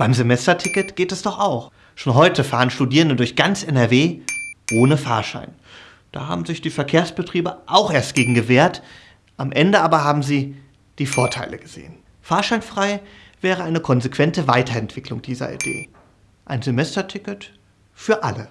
Beim Semesterticket geht es doch auch. Schon heute fahren Studierende durch ganz NRW ohne Fahrschein. Da haben sich die Verkehrsbetriebe auch erst gegen gewehrt. Am Ende aber haben sie die Vorteile gesehen. Fahrscheinfrei wäre eine konsequente Weiterentwicklung dieser Idee. Ein Semesterticket für alle.